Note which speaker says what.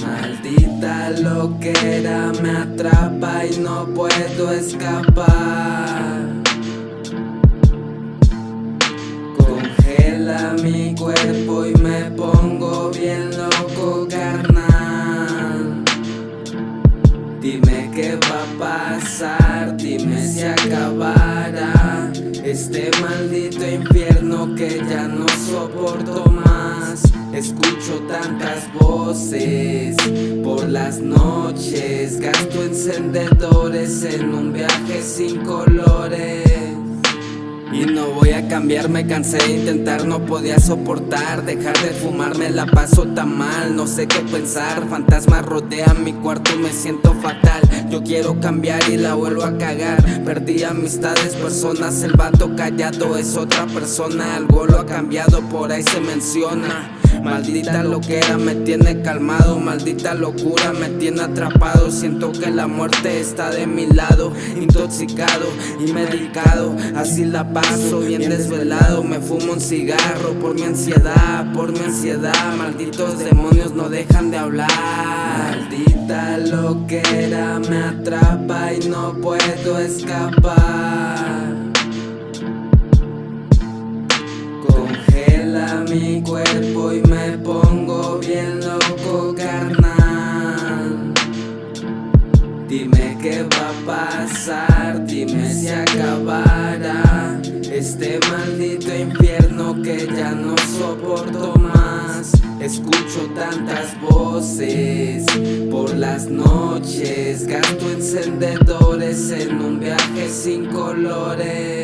Speaker 1: Maldita loquera me atrapa y no puedo escapar. Congela mi cuerpo y me pongo bien loco carnal. Dime qué va a pasar, dime si acabará Este maldito infierno que ya no soporto más. Escucho tantas voces por las noches Gasto encendedores en un viaje sin colores y no voy a cambiar, me cansé de intentar, no podía soportar Dejar de fumarme la paso tan mal, no sé qué pensar Fantasmas rodean mi cuarto, me siento fatal Yo quiero cambiar y la vuelvo a cagar Perdí amistades, personas, el vato callado es otra persona Algo lo ha cambiado, por ahí se menciona Maldita loquera me tiene calmado, maldita locura me tiene atrapado Siento que la muerte está de mi lado, intoxicado y medicado Así la paso bien desvelado, me fumo un cigarro por mi ansiedad, por mi ansiedad Malditos demonios no dejan de hablar. Maldita loquera me atrapa y no puedo escapar. Congela mi cuerpo y me pongo bien loco carnal. Dime qué va a pasar, dime si acabará Este maldito infierno que ya no soporto más. Escucho tantas voces por las noches. Gasto encendedores en un viaje sin colores